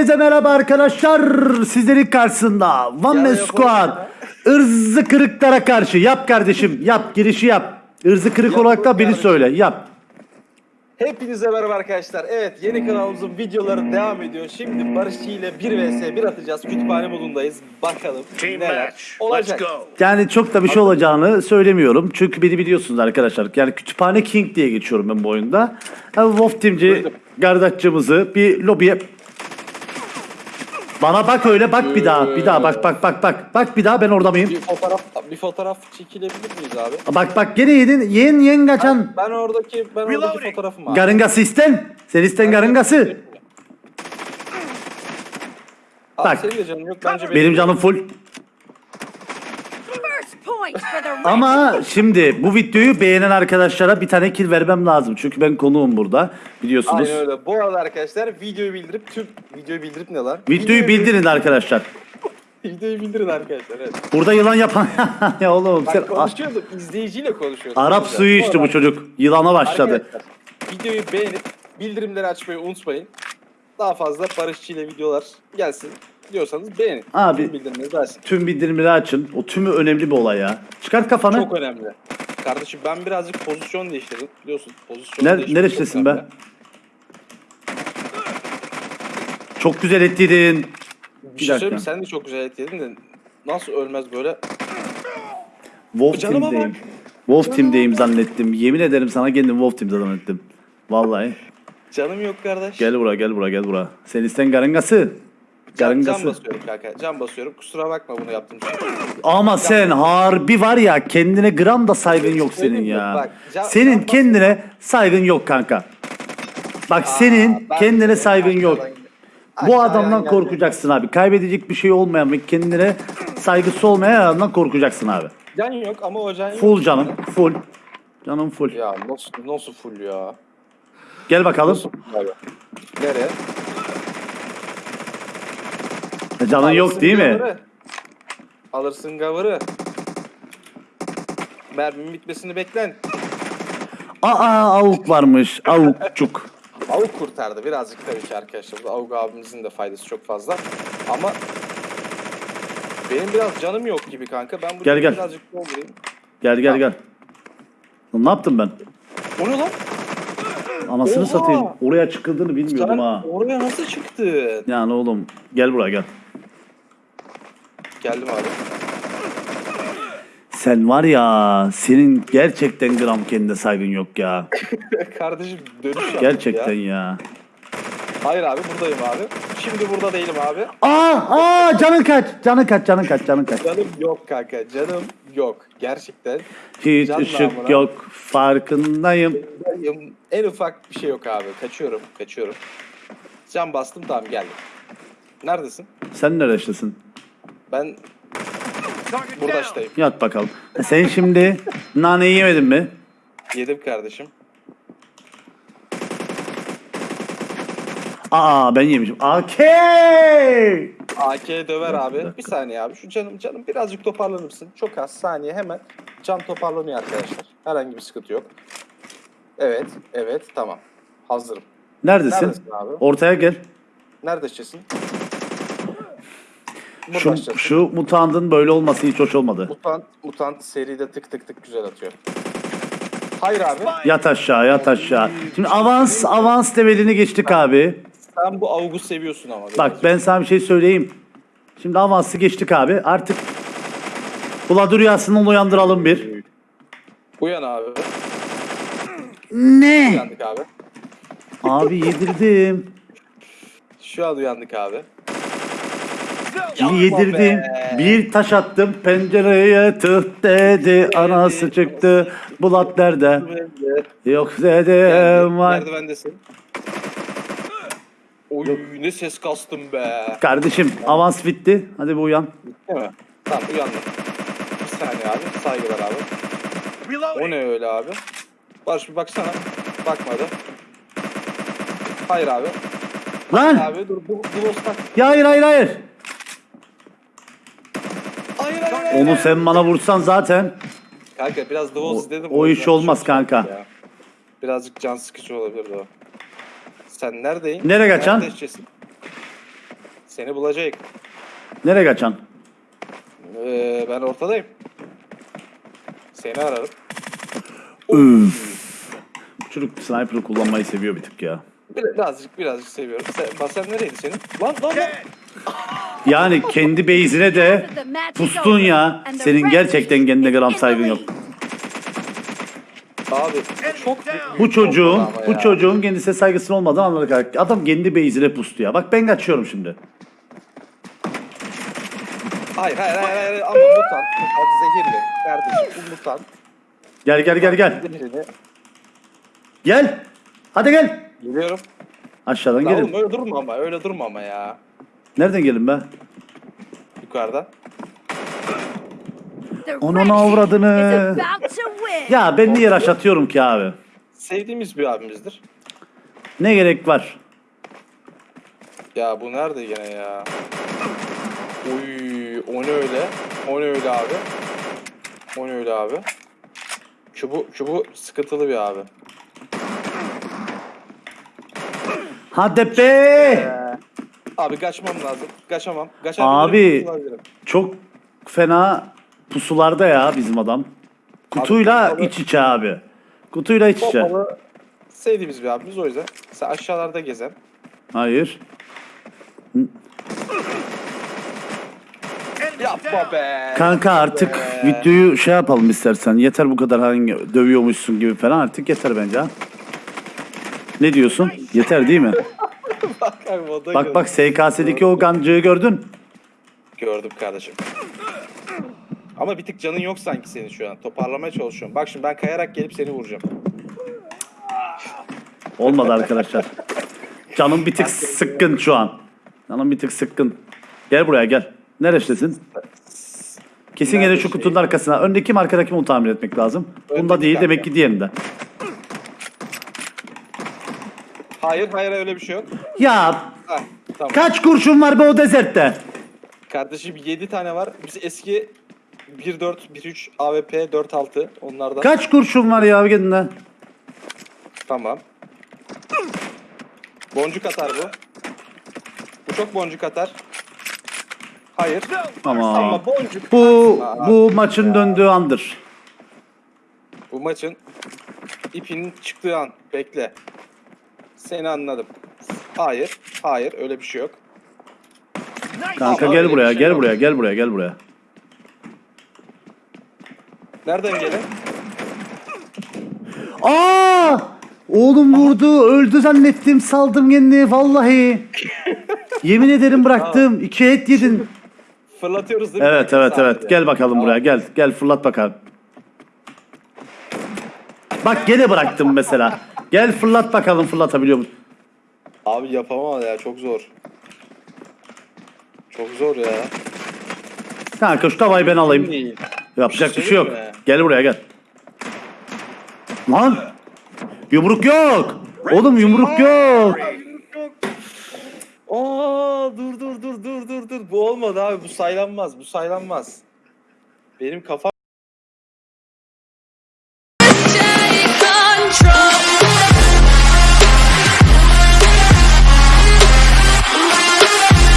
Herkese merhaba arkadaşlar. Sizlerin karşısında One Man Squad. Irzı kırıklara karşı. Yap kardeşim. Yap girişi yap. Irzı kırık Yap olarak da beni kardeşim. söyle. Yap. Hepinize merhaba arkadaşlar. Evet yeni kanalımızın videoları devam ediyor. Şimdi Barışçı ile 1 vs 1 atacağız. Kütüphane modundayız. Bakalım Team neler match. Let's olacak. go. Yani çok da bir şey olacağını söylemiyorum. Çünkü beni biliyorsunuz arkadaşlar. Yani Kütüphane King diye geçiyorum ben bu oyunda. Yani Wolf Team'ci Duydum. kardeşçimizi bir lobiye... Bana bak öyle bak bir daha. Bir daha bak bak bak bak. Bak bir daha ben orada mıyım? Bir fotoğraf bir fotoğraf çekilebilir miyiz abi? Bak bak gene yedin. Yen yen kaçan. Ben oradaki ben oradaki Reloading. fotoğrafım abi. Garıngası isten. Sen isten garıngası. Abi Bak. senin de canın yok bence Benim canım full. Ama şimdi bu videoyu beğenen arkadaşlara bir tane kill vermem lazım. Çünkü ben konuğum burada. Biliyorsunuz. Aynen öyle. Bu arada arkadaşlar videoyu bildirip tüm videoyu bildirip ne lan? Videoyu bildirin arkadaşlar. Videoyu bildirin arkadaşlar. Evet. Burada yılan yapan... ya oğlum sen... Bak konuşuyorduk. izleyiciyle konuşuyorduk. Arap Güzel. suyu içti bu çocuk. Yılana başladı. Arkadaşlar, videoyu beğenip bildirimleri açmayı unutmayın. Daha fazla Barışçı ile videolar gelsin diyorsanız beğenin. Abi. Tüm bildirimleri versin. Tüm bildirimleri açın. O tümü önemli bir olay ya. Çıkart kafanı. Çok önemli. Kardeşim ben birazcık pozisyon değiştirdim. Biliyorsun pozisyon Ner değiştirdim. neredesin Çok be? Çok güzel ettiydin. Bir Bir şey söyleyeyim? Sen de çok güzel et yedin de nasıl ölmez böyle? Wolf Canıma Team'deyim. bak. Wolf Team'deyim zannettim. Yemin ederim sana kendim Wolf Team'de zannettim. Vallahi. Canım yok kardeş. Gel buraya gel buraya gel buraya. Sen isten garıngası. Can, Garıngası. basıyorum kanka. Can basıyorum. Kusura bakma bunu yaptığım için. Ama sen harbi var ya kendine gram da saygın yok senin ya. Bak, can- Senin can kendine saygın yok kanka. Bak senin ben- kendine saygın yok. Bu Aşağıya adamdan geldi. korkacaksın abi. Kaybedecek bir şey olmayan ve kendine saygısı olmayan adamdan korkacaksın abi. Can yok ama o can yok. Full canım, full. Canım full. Ya nasıl, nasıl full ya? Gel bakalım. Nasıl full abi? Nereye? Canın yok değil mi? Alırsın gavırı. Mermimin bitmesini beklen. Aa avuk varmış. Avukçuk. Avuk kurtardı birazcık tabii ki arkadaşlar. Bu Avuk abimizin de faydası çok fazla. Ama benim biraz canım yok gibi kanka. Ben bu Gel, gel. birazcık doldurayım. Gel gel gel. Lan Ne yaptım ben? O ne lan? Anasını Oha! satayım. Oraya çıkıldığını bilmiyordum Sen ha. oraya nasıl çıktın? Yani oğlum gel buraya gel. Geldim abi. Sen var ya senin gerçekten gram kendine saygın yok ya. Kardeşim dönüş Gerçekten ya. ya. Hayır abi buradayım abi. Şimdi burada değilim abi. Aa aa canın kaç. Canın kaç canın kaç canın kaç. Canım yok kanka. Canım yok. Gerçekten. Hiç Can ışık namına. yok farkındayım. En ufak bir şey yok abi. Kaçıyorum. Kaçıyorum. Can bastım tamam geldim. Neredesin? Sen neredesin? Ben burada işteyim. Yat bakalım. Sen şimdi naneyi yemedin mi? Yedim kardeşim. Aa ben yemişim. AK! AK döver abi. Bir saniye abi. Şu canım canım birazcık toparlanır mısın? Çok az saniye hemen. Can toparlanıyor arkadaşlar. Herhangi bir sıkıntı yok. Evet. Evet. Tamam. Hazırım. Neredesin? Neredesin abi? Ortaya gel. Neredesin? Şu, şu mutandın böyle olması hiç hoş olmadı. Mutant, mutant seride tık tık tık güzel atıyor. Hayır abi. Yat aşağı yat aşağı. Şimdi avans avans levelini geçtik abi. Sen bu avugu seviyorsun ama. Bak birazcık. ben sana bir şey söyleyeyim. Şimdi avansı geçtik abi. Artık Ula rüyasından uyandıralım bir. Uyan abi. Ne? Uyandık abi. Abi yedirdim. Şu an uyandık abi. Yedirdim. be. Bir taş attım pencereye tık dedi. Anası çıktı. Bulat nerede? Yok dedim. Vay. Merdivendesin. Oy ne ses kastım be. Kardeşim avans bitti. Hadi bir uyan. Değil mi? Tamam uyandım. Bir saniye abi. Saygılar abi. O ne öyle abi? Barış bir baksana. Bakmadı. Hayır abi. Lan! Abi dur bu bu tak. Ya hayır hayır hayır. Hayır hayır hayır. Onu sen bana vursan zaten. Kanka biraz The Walls O- dedim. o iş yüzden olmaz çok kanka. ya. Birazcık can sıkıcı olabilir o. Sen neredeyin? Nereye kaçan? Seni bulacak. Nereye kaçan? Ee, ben ortadayım. Seni ararım. Üf. Çocuk sniper'ı kullanmayı seviyor bir tık ya. Birazcık birazcık seviyorum. Sen, basen nereydi senin? Lan lan lan. Yani kendi base'ine de pustun ya. Senin gerçekten kendine gram saygın yok. Abi çok Bu çocuğun, bu çocuğun kendisine saygısının olmadan anladık. Adam kendi base'ine pustu ya. Bak ben kaçıyorum şimdi. Hayır hayır hayır hayır ama mutant. Mutant zehirli. Kardeşim bu mutant. Gel gel gel gel. Zehirli. Gel. Hadi gel. Geliyorum. Aşağıdan Lan oğlum gelin. öyle durma ama öyle durma ama ya. Nereden gelin be? Yukarıdan. Onun avradını. Ya ben niye rush atıyorum ki abi? Sevdiğimiz bir abimizdir. Ne gerek var? Ya bu nerede gene ya? Uy, o ne öyle? O ne öyle abi? O ne öyle abi? Çubu, çubu sıkıntılı bir abi. Hadi be. Abi kaçmam lazım. Kaçamam. Abi. Kaçabilirim. kaçabilirim. Çok fena pusularda ya bizim adam. Kutuyla Abi, iç içe abi. Kutuyla iç içe. Sevdiğimiz bir abimiz o yüzden. Sen aşağılarda gezen. Hayır. Yapma be. Kanka artık Be. videoyu şey yapalım istersen. Yeter bu kadar hangi dövüyormuşsun gibi falan artık yeter bence ha. Ne diyorsun? Yeter değil mi? Bak abi, o da Bak bak SKS'deki o gancığı gördün. Gördüm kardeşim. Ama bir tık canın yok sanki senin şu an. Toparlamaya çalışıyorum. Bak şimdi ben kayarak gelip seni vuracağım. Olmadı arkadaşlar. Canım bir tık sıkkın şu an. Canım bir tık sıkkın. Gel buraya gel. Neredesin? Kesin gene şu kutunun arkasına. Öndeki mi arkadaki mi onu tahmin etmek lazım. Bunda değil kanka. demek ki diğerinde. Hayır hayır öyle bir şey yok. Ya Heh, tamam. kaç kurşun var be o dezertte? Kardeşim 7 tane var. Biz eski 1.4, 1.3, AWP 4.6 onlardan. Kaç kurşun var ya kendine? Tamam. Boncuk atar bu. Bu çok boncuk atar. Hayır. Ama Ama boncuk bu atma. bu maçın döndüğü andır. Bu maçın ipinin çıktığı an. Bekle. Seni anladım. Hayır. Hayır. Öyle bir şey yok. Kanka Ama gel öyle bir buraya, şey gel yok. buraya, gel buraya, gel buraya. Nereden gelin? Aa! Oğlum vurdu, öldü zannettim, saldım kendini vallahi. Yemin ederim bıraktım. İki et yedin. Fırlatıyoruz değil mi? Evet, evet, evet. Gel bakalım buraya. Gel, gel fırlat bakalım. Bak gene bıraktım mesela. Gel fırlat bakalım fırlatabiliyor musun? Abi yapamam ya. Çok zor. Çok zor ya. Kanka şu tavayı ben alayım. Yapacak bir şey yok. mi? Gel buraya gel. Lan! Yumruk yok. Oğlum yumruk yok. Aa dur dur dur dur dur dur. Bu olmadı abi. Bu saylanmaz. Bu saylanmaz. Benim kafam